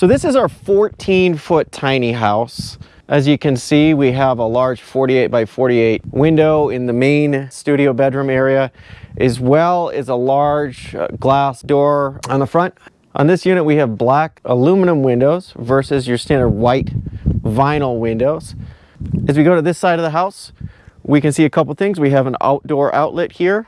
So this is our 14 foot tiny house. As you can see, we have a large 48 by 48 window in the main studio bedroom area, as well as a large uh, glass door on the front. On this unit, we have black aluminum windows versus your standard white vinyl windows. As we go to this side of the house, we can see a couple things. We have an outdoor outlet here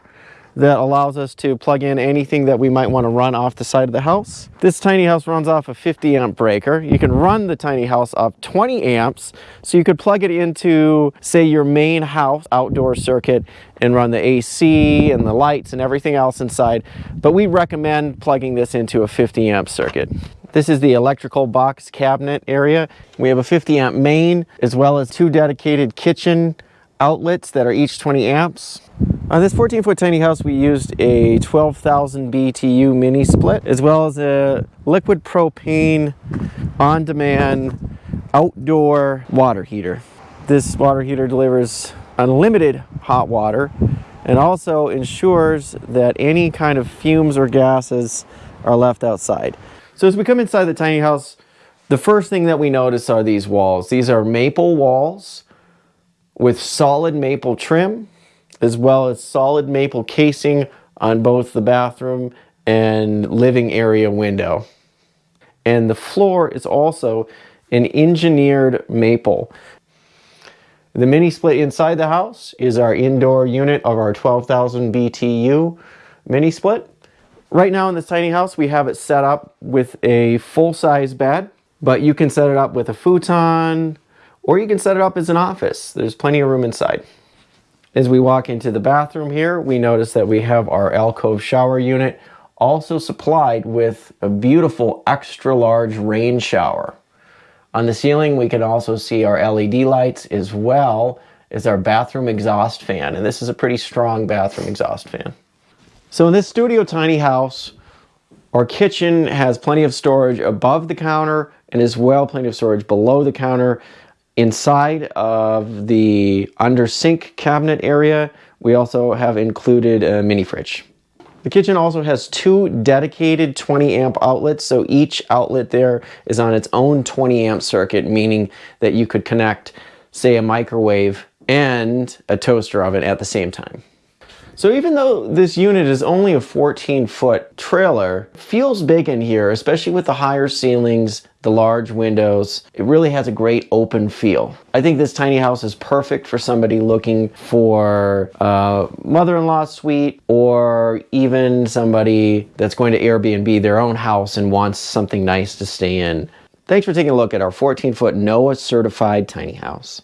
that allows us to plug in anything that we might want to run off the side of the house. This tiny house runs off a 50 amp breaker. You can run the tiny house off 20 amps, so you could plug it into, say, your main house outdoor circuit and run the AC and the lights and everything else inside. But we recommend plugging this into a 50 amp circuit. This is the electrical box cabinet area. We have a 50 amp main as well as two dedicated kitchen outlets that are each 20 amps. On this 14 foot tiny house we used a 12,000 BTU mini split as well as a liquid propane on-demand outdoor water heater. This water heater delivers unlimited hot water and also ensures that any kind of fumes or gases are left outside. So as we come inside the tiny house, the first thing that we notice are these walls. These are maple walls with solid maple trim as well as solid maple casing on both the bathroom and living area window. And the floor is also an engineered maple. The mini split inside the house is our indoor unit of our 12,000 BTU mini split. Right now in this tiny house, we have it set up with a full-size bed, but you can set it up with a futon, or you can set it up as an office. There's plenty of room inside. As we walk into the bathroom here, we notice that we have our alcove shower unit also supplied with a beautiful extra large rain shower. On the ceiling, we can also see our LED lights as well as our bathroom exhaust fan. And this is a pretty strong bathroom exhaust fan. So in this studio tiny house, our kitchen has plenty of storage above the counter and as well plenty of storage below the counter. Inside of the under sink cabinet area, we also have included a mini fridge. The kitchen also has two dedicated 20 amp outlets, so each outlet there is on its own 20 amp circuit, meaning that you could connect, say, a microwave and a toaster oven at the same time. So even though this unit is only a 14 foot trailer, feels big in here, especially with the higher ceilings, the large windows. It really has a great open feel. I think this tiny house is perfect for somebody looking for a mother-in-law suite or even somebody that's going to Airbnb their own house and wants something nice to stay in. Thanks for taking a look at our 14 foot NOAH certified tiny house.